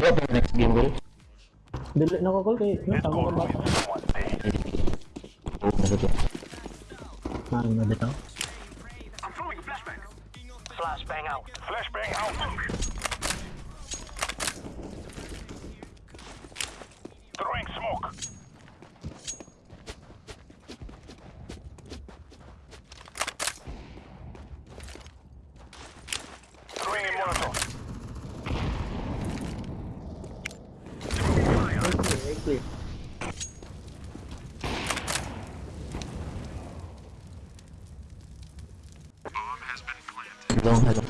gue in next game, bro. Dili na ko, kay. Tama ka ba? Oh, Flashbang out. Flashbang out. Throwing smoke. Long hello.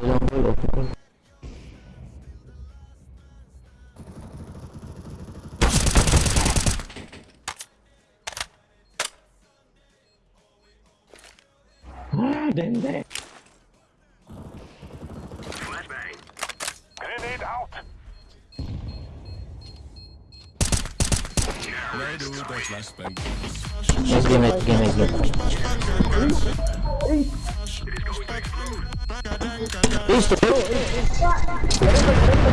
Long gol, open Just give it, give it, give it. Isso, é-